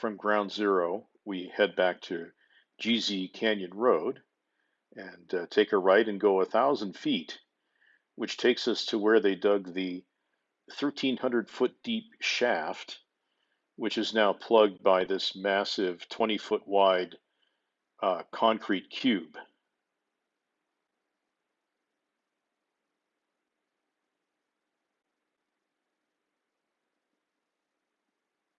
from ground zero, we head back to GZ Canyon Road and uh, take a right and go a thousand feet, which takes us to where they dug the 1,300 foot deep shaft, which is now plugged by this massive 20 foot wide uh, concrete cube.